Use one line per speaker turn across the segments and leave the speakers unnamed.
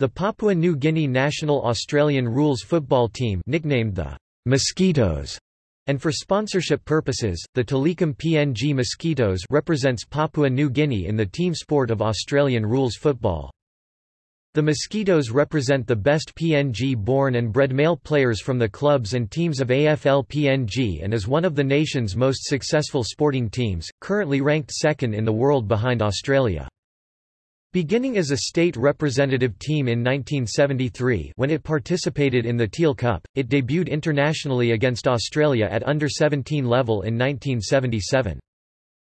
The Papua New Guinea national Australian rules football team nicknamed the Mosquitoes and for sponsorship purposes, the Telecom PNG Mosquitoes represents Papua New Guinea in the team sport of Australian rules football. The Mosquitoes represent the best PNG-born and bred male players from the clubs and teams of AFL PNG and is one of the nation's most successful sporting teams, currently ranked second in the world behind Australia. Beginning as a state representative team in 1973 when it participated in the Teal Cup, it debuted internationally against Australia at under-17 level in 1977.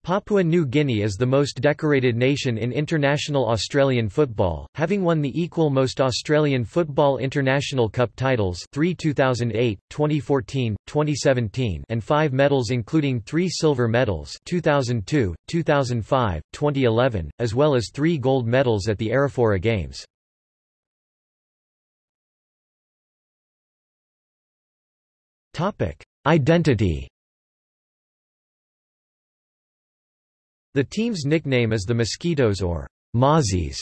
Papua New Guinea is the most decorated nation in international Australian football, having won the equal most Australian Football International Cup titles 3 2008, 2014, 2017 and five medals including three silver medals 2002, 2005, 2011, as well as three gold medals at the Arafura Games. Identity The team's nickname is the Mosquitoes or Mozzies,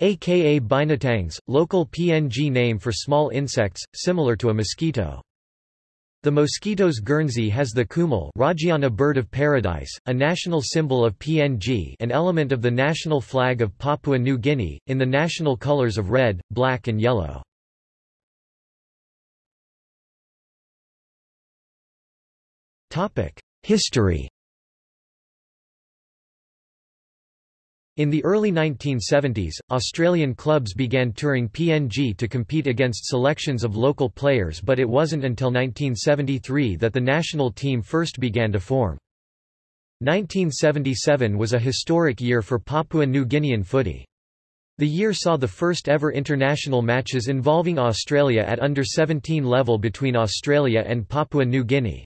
aka Binatangs, local PNG name for small insects, similar to a mosquito. The mosquito's Guernsey has the kumul Raggiana bird of paradise, a national symbol of PNG an element of the national flag of Papua New Guinea, in the national colors of red, black and yellow. History In the early 1970s, Australian clubs began touring PNG to compete against selections of local players but it wasn't until 1973 that the national team first began to form. 1977 was a historic year for Papua New Guinean footy. The year saw the first ever international matches involving Australia at under-17 level between Australia and Papua New Guinea.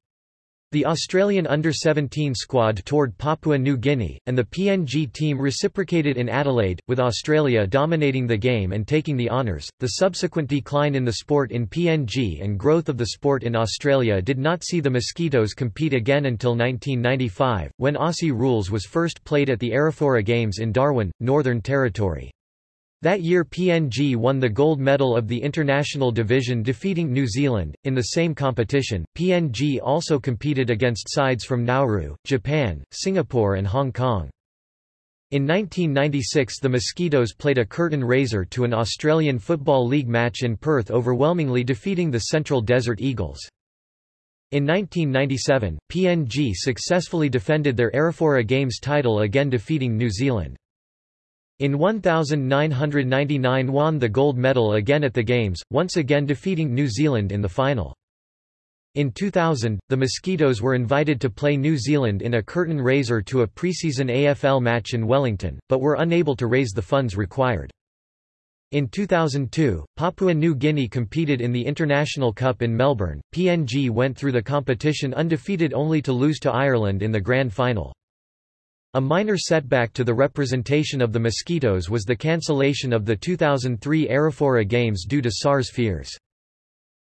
The Australian under-17 squad toured Papua New Guinea, and the PNG team reciprocated in Adelaide, with Australia dominating the game and taking the honours. The subsequent decline in the sport in PNG and growth of the sport in Australia did not see the Mosquitoes compete again until 1995, when Aussie rules was first played at the Arafura Games in Darwin, Northern Territory. That year PNG won the gold medal of the international division defeating New Zealand. In the same competition, PNG also competed against sides from Nauru, Japan, Singapore and Hong Kong. In 1996 the Mosquitoes played a curtain raiser to an Australian Football League match in Perth overwhelmingly defeating the Central Desert Eagles. In 1997, PNG successfully defended their Arafura Games title again defeating New Zealand. In 1999 won the gold medal again at the Games, once again defeating New Zealand in the final. In 2000, the Mosquitoes were invited to play New Zealand in a curtain raiser to a preseason AFL match in Wellington, but were unable to raise the funds required. In 2002, Papua New Guinea competed in the International Cup in Melbourne. PNG went through the competition undefeated only to lose to Ireland in the grand final. A minor setback to the representation of the Mosquitoes was the cancellation of the 2003 Arafura Games due to SARS fears.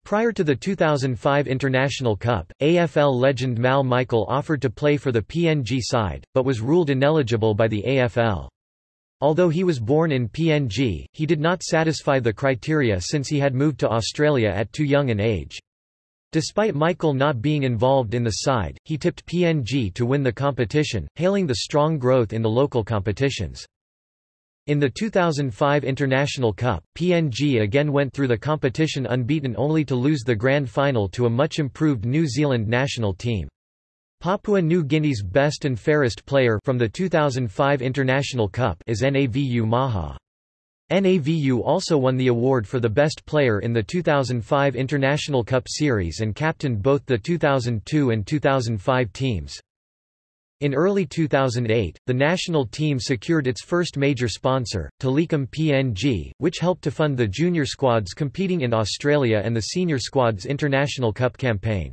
Prior to the 2005 International Cup, AFL legend Mal Michael offered to play for the PNG side, but was ruled ineligible by the AFL. Although he was born in PNG, he did not satisfy the criteria since he had moved to Australia at too young an age. Despite Michael not being involved in the side, he tipped PNG to win the competition, hailing the strong growth in the local competitions. In the 2005 International Cup, PNG again went through the competition unbeaten only to lose the grand final to a much improved New Zealand national team. Papua New Guinea's best and fairest player from the 2005 International Cup is Navu Maha. NAVU also won the award for the best player in the 2005 International Cup Series and captained both the 2002 and 2005 teams. In early 2008, the national team secured its first major sponsor, Telecom PNG, which helped to fund the junior squads competing in Australia and the senior squad's International Cup campaign.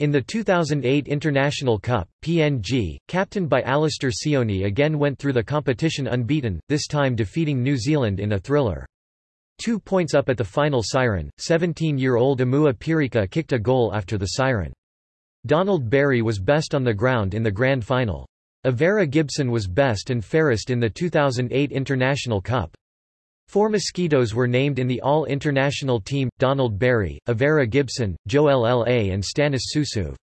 In the 2008 International Cup, PNG, captained by Alistair Sione again went through the competition unbeaten, this time defeating New Zealand in a thriller. Two points up at the final siren, 17-year-old Amua Pirika kicked a goal after the siren. Donald Barry was best on the ground in the grand final. Avera Gibson was best and fairest in the 2008 International Cup. Four Mosquitoes were named in the All-International team, Donald Barry, Avera Gibson, Joel L.A. and Stanis Susuv.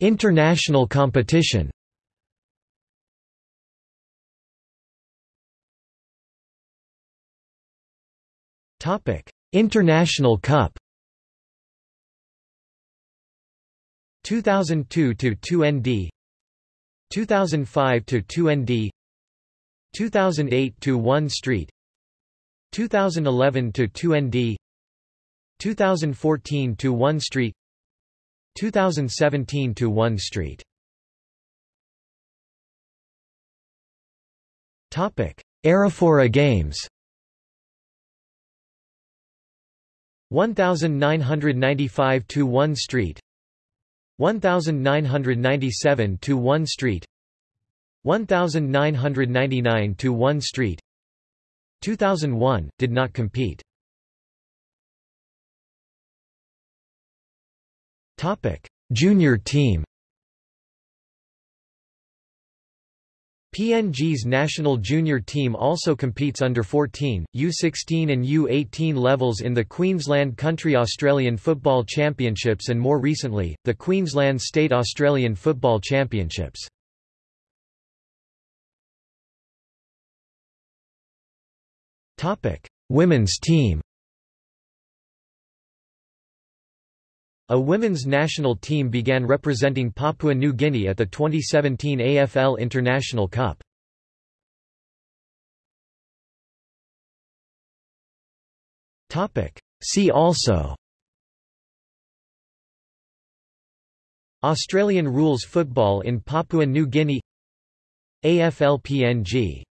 International competition International Cup 2002 to 2ND 2005 to 2ND 2008 to 1 Street 2011 to 2ND 2014 to 1 Street 2017 to 1 Street. Topic Arafura Games. 1995 to 1 Street 1997 to 1 Street. 1999 to 1 Street. 2001 did not compete. Topic junior team PNG's national junior team also competes under 14, U16 and U18 levels in the Queensland Country Australian Football Championships and more recently, the Queensland State Australian Football Championships. Women's team A women's national team began representing Papua New Guinea at the 2017 AFL International Cup. See also Australian rules football in Papua New Guinea AFL PNG